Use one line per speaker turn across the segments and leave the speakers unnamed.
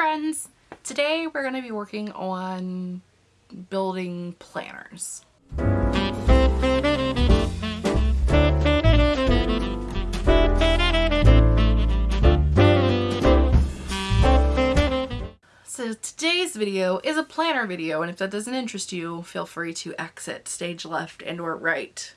friends! Today we're going to be working on building planners. So today's video is a planner video and if that doesn't interest you feel free to exit stage left and or right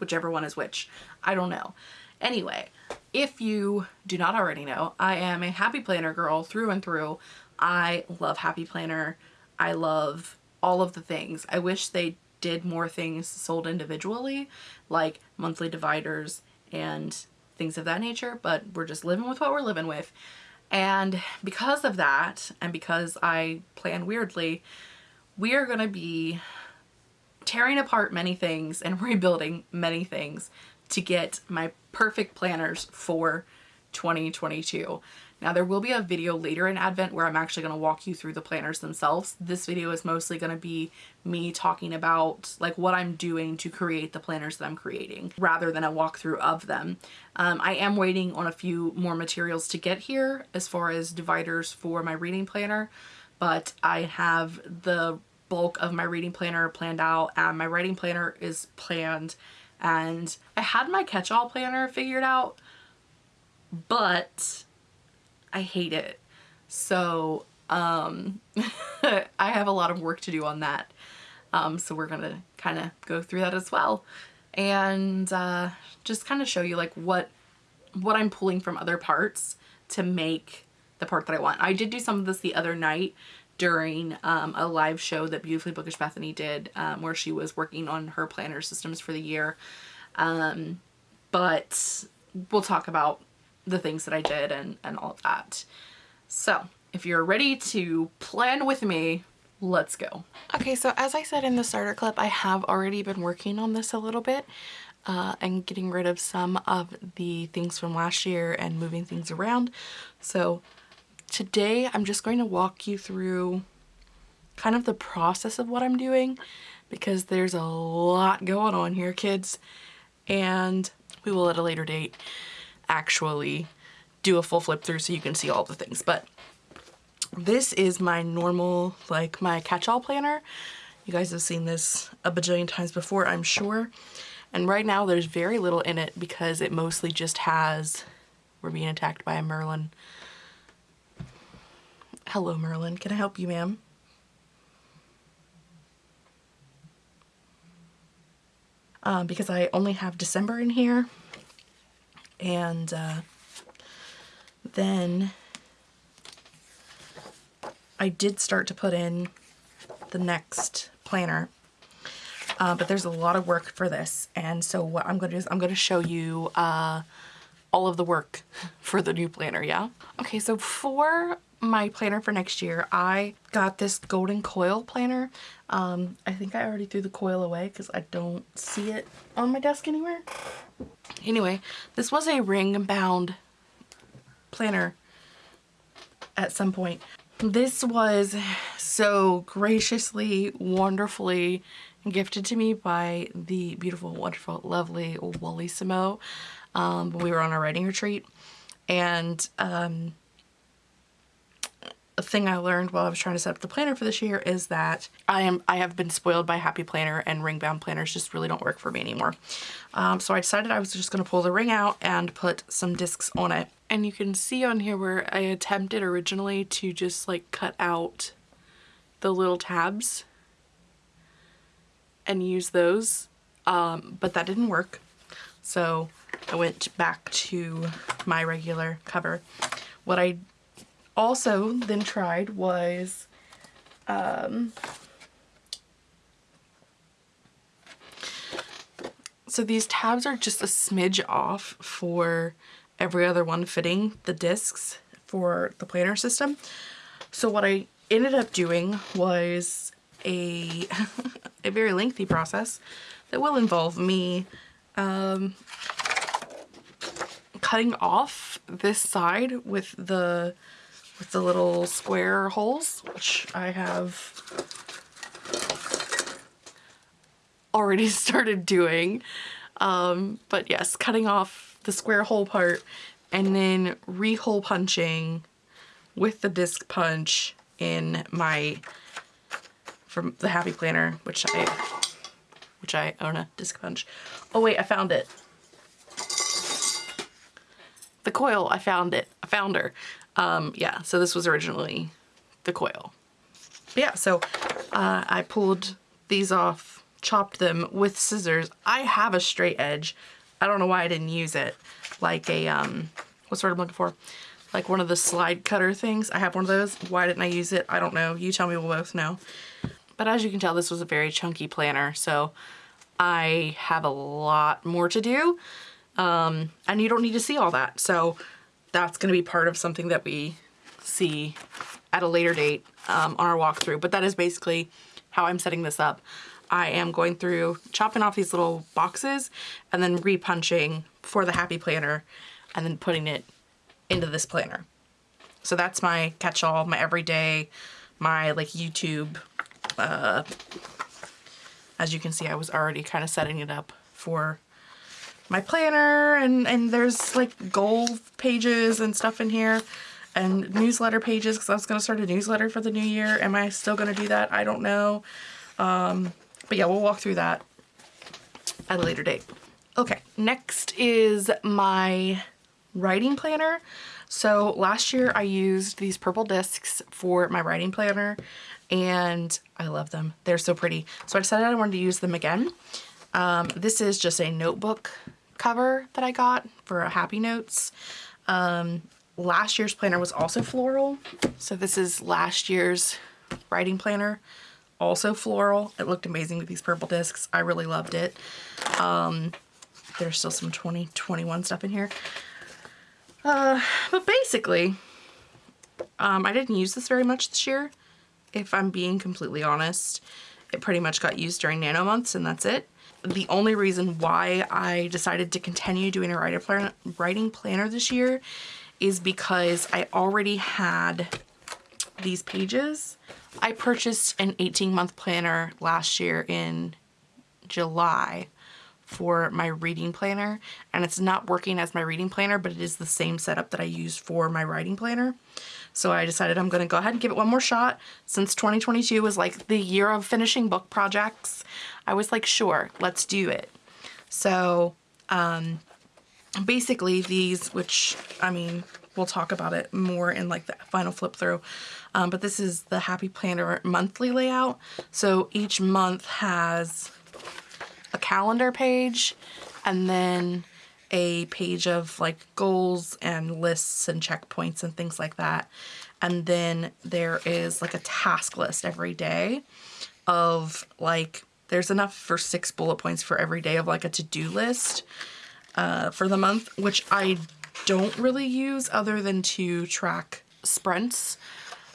whichever one is which I don't know anyway if you do not already know I am a happy planner girl through and through. I love happy planner. I love all of the things. I wish they did more things sold individually like monthly dividers and things of that nature but we're just living with what we're living with. And because of that, and because I plan weirdly, we are going to be tearing apart many things and rebuilding many things to get my perfect planners for 2022. Now there will be a video later in Advent where I'm actually going to walk you through the planners themselves. This video is mostly going to be me talking about like what I'm doing to create the planners that I'm creating rather than a walkthrough of them. Um, I am waiting on a few more materials to get here as far as dividers for my reading planner but I have the bulk of my reading planner planned out and my writing planner is planned and I had my catch-all planner figured out but I hate it. So um, I have a lot of work to do on that. Um, so we're going to kind of go through that as well and uh, just kind of show you like what what I'm pulling from other parts to make the part that I want. I did do some of this the other night during um, a live show that Beautifully Bookish Bethany did um, where she was working on her planner systems for the year. Um, but we'll talk about the things that I did and, and all of that. So if you're ready to plan with me, let's go. Okay, so as I said in the starter clip, I have already been working on this a little bit uh, and getting rid of some of the things from last year and moving things around. So today I'm just going to walk you through kind of the process of what I'm doing because there's a lot going on here, kids, and we will at a later date actually do a full flip through so you can see all the things. But this is my normal, like my catch-all planner. You guys have seen this a bajillion times before, I'm sure. And right now there's very little in it because it mostly just has, we're being attacked by a Merlin. Hello Merlin, can I help you ma'am? Um, because I only have December in here. And uh, then I did start to put in the next planner. Uh, but there's a lot of work for this. And so what I'm going to do is I'm going to show you uh, all of the work for the new planner yeah? Okay so for my planner for next year I got this golden coil planner um, I think I already threw the coil away because I don't see it on my desk anywhere Anyway, this was a ring bound planner at some point. This was so graciously, wonderfully gifted to me by the beautiful, wonderful, lovely Wallissimo. Um, we were on a writing retreat and um, a thing I learned while I was trying to set up the planner for this year is that I am I have been spoiled by Happy Planner and ring bound planners just really don't work for me anymore. Um, so I decided I was just going to pull the ring out and put some discs on it. And you can see on here where I attempted originally to just like cut out the little tabs and use those, um, but that didn't work. So I went back to my regular cover. What I also then tried was um, so these tabs are just a smidge off for every other one fitting the discs for the planner system. So what I ended up doing was a, a very lengthy process that will involve me um, cutting off this side with the with the little square holes, which I have already started doing. Um, but yes, cutting off the square hole part and then re-hole punching with the disc punch in my from the Happy Planner, which I which I own a disc punch. Oh wait, I found it. The coil, I found it. I found her. Um, yeah, so this was originally the coil. But yeah, so uh, I pulled these off, chopped them with scissors. I have a straight edge. I don't know why I didn't use it. Like a, um, what's the word I'm looking for? Like one of the slide cutter things. I have one of those. Why didn't I use it? I don't know. You tell me, we'll both know. But as you can tell, this was a very chunky planner. So I have a lot more to do. Um, and you don't need to see all that. So that's going to be part of something that we see at a later date um, on our walkthrough. But that is basically how I'm setting this up. I am going through chopping off these little boxes and then repunching for the Happy Planner and then putting it into this planner. So that's my catch-all, my everyday, my like YouTube. Uh, as you can see, I was already kind of setting it up for my planner and, and there's like goal pages and stuff in here and newsletter pages because I was going to start a newsletter for the new year. Am I still going to do that? I don't know. Um, but yeah, we'll walk through that at a later date. Okay, next is my writing planner. So last year I used these purple discs for my writing planner and I love them. They're so pretty. So I decided I wanted to use them again. Um, this is just a notebook cover that I got for Happy Notes. Um, last year's planner was also floral. So this is last year's writing planner, also floral. It looked amazing with these purple discs. I really loved it. Um, there's still some 2021 stuff in here. Uh, but basically, um, I didn't use this very much this year. If I'm being completely honest, it pretty much got used during nano months and that's it the only reason why I decided to continue doing a plan writing planner this year is because I already had these pages. I purchased an 18 month planner last year in July for my reading planner and it's not working as my reading planner but it is the same setup that I use for my writing planner. So I decided I'm going to go ahead and give it one more shot. Since 2022 was like the year of finishing book projects, I was like, sure, let's do it. So um, basically these, which I mean, we'll talk about it more in like the final flip through. Um, but this is the Happy Planner monthly layout. So each month has a calendar page and then a page of like goals and lists and checkpoints and things like that. And then there is like a task list every day of like, there's enough for six bullet points for every day of like a to-do list uh, for the month, which I don't really use other than to track sprints,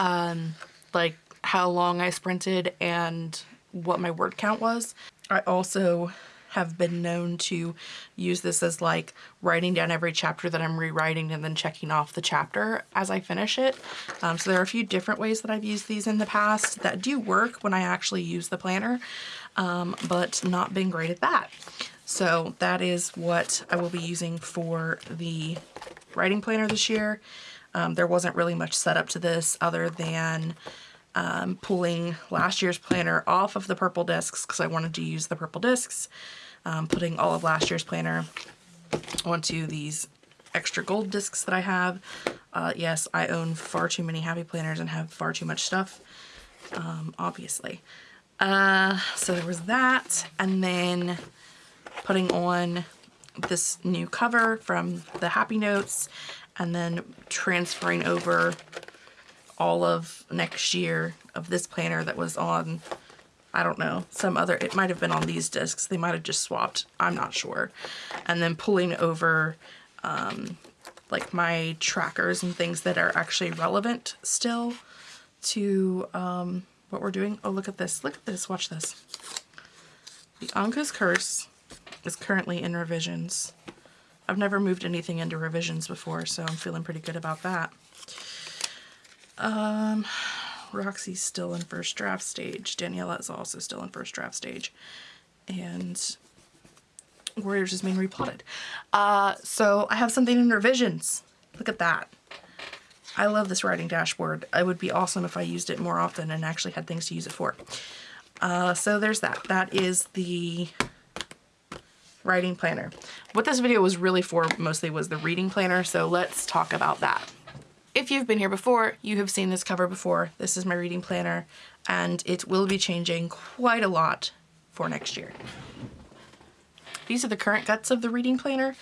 um, like how long I sprinted and what my word count was. I also have been known to use this as like writing down every chapter that I'm rewriting and then checking off the chapter as I finish it. Um, so there are a few different ways that I've used these in the past that do work when I actually use the planner, um, but not been great at that. So that is what I will be using for the writing planner this year. Um, there wasn't really much setup to this other than um, pulling last year's planner off of the purple discs because I wanted to use the purple discs, um, putting all of last year's planner onto these extra gold discs that I have. Uh, yes, I own far too many happy planners and have far too much stuff, um, obviously. Uh, so there was that, and then putting on this new cover from the Happy Notes, and then transferring over all of next year of this planner that was on, I don't know, some other, it might have been on these discs. They might have just swapped. I'm not sure. And then pulling over um, like my trackers and things that are actually relevant still to um, what we're doing. Oh, look at this. Look at this. Watch this. The Anka's Curse is currently in revisions. I've never moved anything into revisions before, so I'm feeling pretty good about that. Um, Roxy's still in first draft stage. Daniela is also still in first draft stage. And Warriors is being replotted. Uh, so I have something in revisions. Look at that.
I love this writing dashboard. It would be awesome if I used it more often and actually had things to use it for. Uh, so there's that. That is the writing planner. What this video was really for mostly was the reading planner, so let's talk about that. If you've been here before, you have seen this cover before. This is my reading planner, and it will be changing quite a lot for next year. These are the current guts of the reading planner.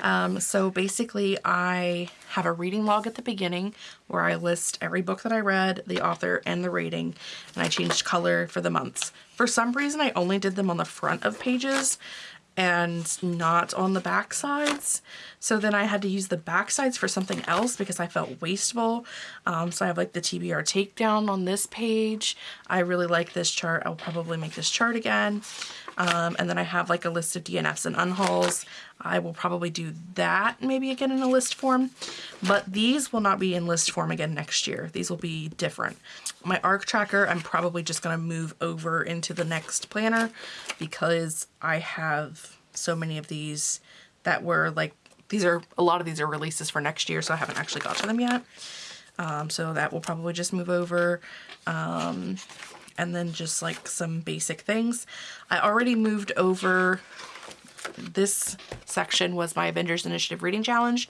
Um, so basically I have a reading log at the beginning where I list every book that I read, the author, and the rating, and I changed color for the months. For some reason, I only did them on the front of pages and not on the back sides. So then I had to use the back sides for something else because I felt wasteful. Um, so I have like the TBR takedown on this page. I really like this chart. I'll probably make this chart again. Um, and then I have like a list of DNFs and unhauls. I will probably do that maybe again in a list form, but these will not be in list form again next year. These will be different. My ARC tracker, I'm probably just going to move over into the next planner because I have so many of these that were like, these are, a lot of these are releases for next year, so I haven't actually got to them yet. Um, so that will probably just move over. Um, and then just like some basic things. I already moved over this section was my Avengers Initiative Reading Challenge.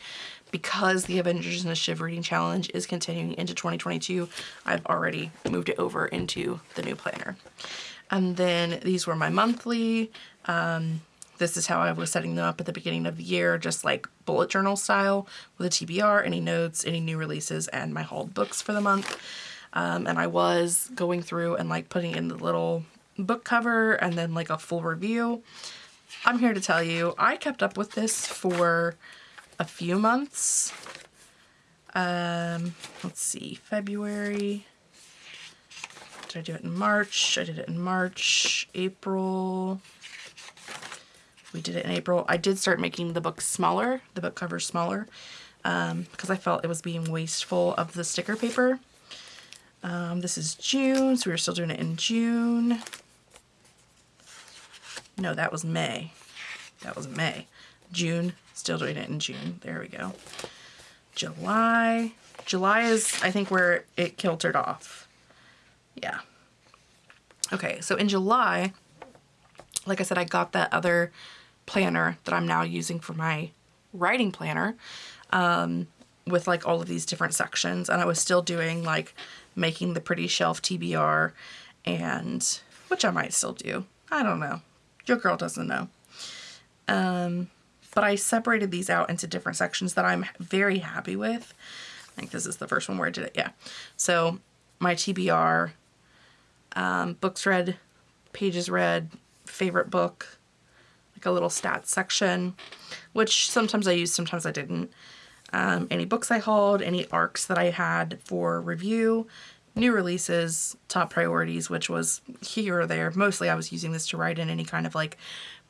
Because the Avengers Initiative Reading Challenge is continuing into 2022, I've already moved it over into the new planner. And then these were my monthly. Um, this is how I was setting them up at the beginning of the year, just like bullet journal style with a TBR, any notes, any new releases, and my hauled books for the month. Um, and I was going through and like putting in the little book cover and then like a full review. I'm here to tell you, I kept up with this for a few months. Um, let's see, February. Did I do it in March? I did it in March, April. We did it in April. I did start making the book smaller, the book cover smaller, um, because I felt it was being wasteful of the sticker paper. Um, this is June, so we were still doing it in June. No, that was May. That was May. June, still doing it in June. There we go. July. July is, I think, where it kiltered off. Yeah. Okay, so in July, like I said, I got that other planner that I'm now using for my writing planner um, with like all of these different sections. And I was still doing like making the pretty shelf TBR and which I might still do. I don't know. Your girl doesn't know. Um, but I separated these out into different sections that I'm very happy with. I think this is the first one where I did it. Yeah. So my TBR, um, books read, pages read, favorite book, like a little stats section, which sometimes I used, sometimes I didn't um, any books I hauled, any arcs that I had for review, new releases, top priorities, which was here or there. Mostly I was using this to write in any kind of like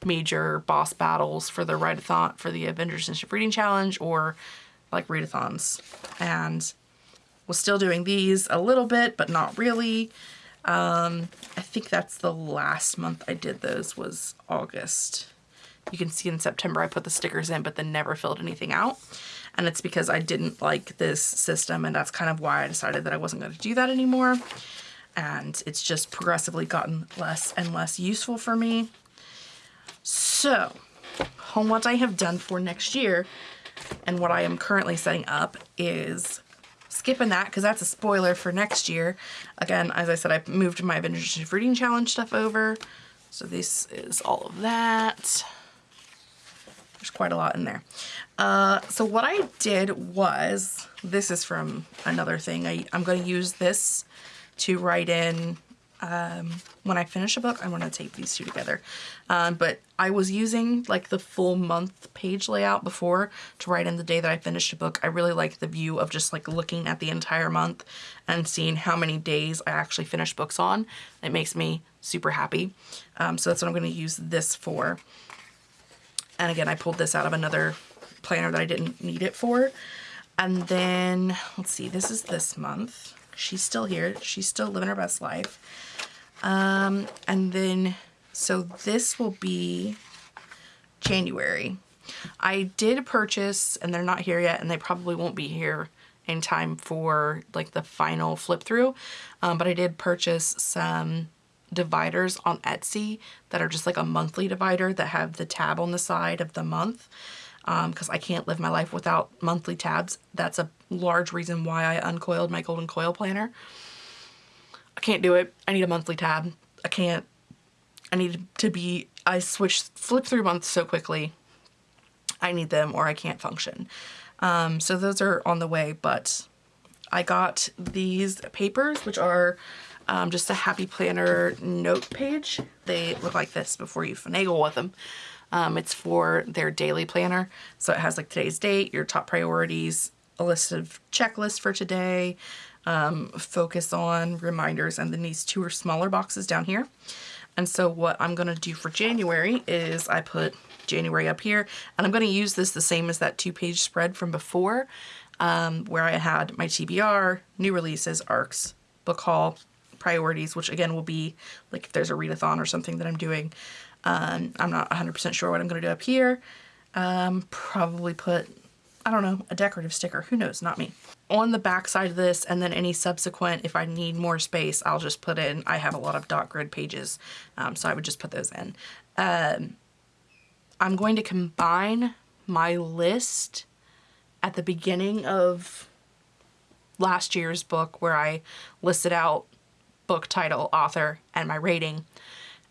major boss battles for the write-a-thon, for the Avengers Initiative Reading Challenge or like readathons. And was still doing these a little bit, but not really. Um, I think that's the last month I did those was August. You can see in September I put the stickers in, but then never filled anything out and it's because I didn't like this system and that's kind of why I decided that I wasn't going to do that anymore and it's just progressively gotten less and less useful for me. So home what I have done for next year and what I am currently setting up is skipping that because that's a spoiler for next year. Again, as I said, I moved my Avengers Reading Challenge stuff over. So this is all of that. There's quite a lot in there. Uh, so what I did was, this is from another thing. I, I'm going to use this to write in um, when I finish a book. I'm going to tape these two together. Um, but I was using like the full month page layout before to write in the day that I finished a book. I really like the view of just like looking at the entire month and seeing how many days I actually finished books on. It makes me super happy. Um, so that's what I'm going to use this for. And again, I pulled this out of another planner that I didn't need it for. And then, let's see, this is this month. She's still here. She's still living her best life. Um, and then, so this will be January. I did purchase, and they're not here yet, and they probably won't be here in time for like the final flip through. Um, but I did purchase some dividers on Etsy that are just like a monthly divider that have the tab on the side of the month because um, I can't live my life without monthly tabs. That's a large reason why I uncoiled my golden coil planner. I can't do it. I need a monthly tab. I can't. I need to be, I switch, flip through months so quickly. I need them or I can't function. Um, so those are on the way, but I got these papers, which are um, just a happy planner note page. They look like this before you finagle with them. Um, it's for their daily planner. So it has like today's date, your top priorities, a list of checklists for today, um, focus on reminders, and then these two are smaller boxes down here. And so what I'm going to do for January is I put January up here, and I'm going to use this the same as that two page spread from before, um, where I had my TBR, new releases, ARCs, book haul, priorities, which again will be like if there's a readathon or something that I'm doing. Um, I'm not 100% sure what I'm going to do up here. Um, probably put, I don't know, a decorative sticker. Who knows? Not me. On the back side of this and then any subsequent, if I need more space, I'll just put in, I have a lot of dot grid pages, um, so I would just put those in. Um, I'm going to combine my list at the beginning of last year's book where I listed out book title, author, and my rating,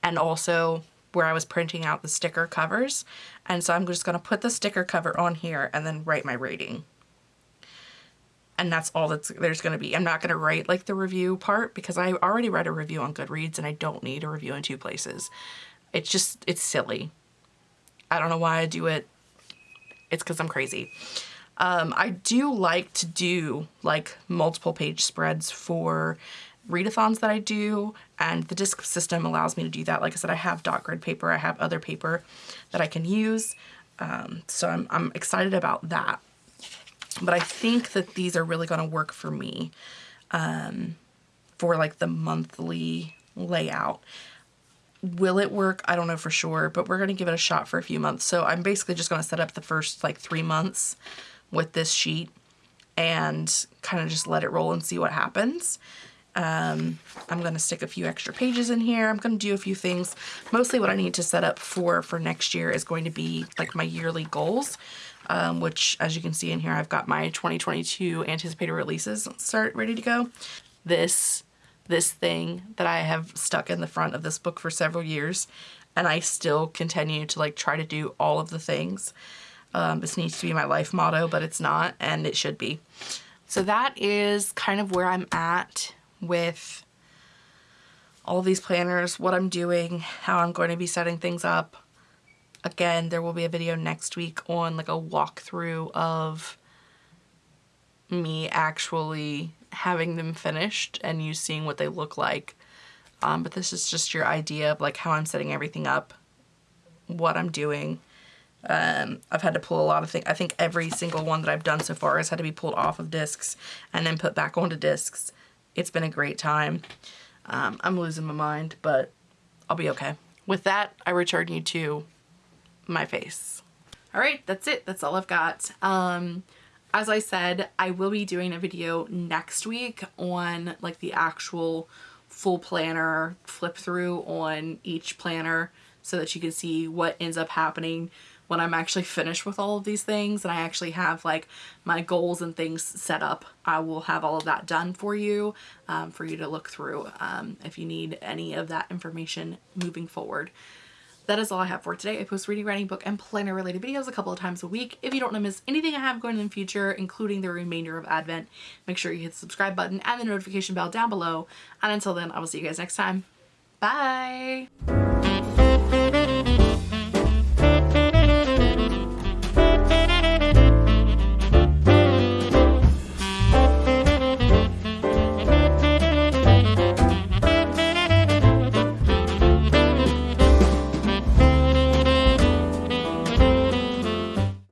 and also where I was printing out the sticker covers. And so I'm just going to put the sticker cover on here and then write my rating. And that's all that's there's going to be. I'm not going to write like the review part because I already read a review on Goodreads and I don't need a review in two places. It's just, it's silly. I don't know why I do it. It's because I'm crazy. Um, I do like to do like multiple page spreads for readathons that I do and the disc system allows me to do that. Like I said, I have dot grid paper, I have other paper that I can use. Um, so I'm, I'm excited about that. But I think that these are really going to work for me um, for like the monthly layout. Will it work? I don't know for sure, but we're going to give it a shot for a few months. So I'm basically just going to set up the first like three months with this sheet and kind of just let it roll and see what happens. Um, I'm going to stick a few extra pages in here. I'm going to do a few things. Mostly what I need to set up for for next year is going to be like my yearly goals, um, which as you can see in here, I've got my 2022 anticipated releases start ready to go. This this thing that I have stuck in the front of this book for several years and I still continue to like try to do all of the things. Um, this needs to be my life motto, but it's not and it should be. So that is kind of where I'm at with all these planners, what I'm doing, how I'm going to be setting things up. Again, there will be a video next week on like a walkthrough of me actually having them finished and you seeing what they look like. Um, but this is just your idea of like how I'm setting everything up, what I'm doing. Um, I've had to pull a lot of things. I think every single one that I've done so far has had to be pulled off of discs and then put back onto discs. It's been a great time. Um, I'm losing my mind, but I'll be okay. With that, I return you to my face.
All right, that's it. That's all I've got. Um, as I said, I will be doing a video next week on like the actual full planner flip through on each planner so that you can see what ends up happening when I'm actually finished with all of these things and I actually have like my goals and things set up. I will have all of that done for you, um, for you to look through um, if you need any of that information moving forward that is all I have for today. I post reading, writing, book, and planner related videos a couple of times a week. If you don't want to miss anything I have going in the future, including the remainder of Advent, make sure you hit the subscribe button and the notification bell down below. And until then, I will see you guys next time. Bye!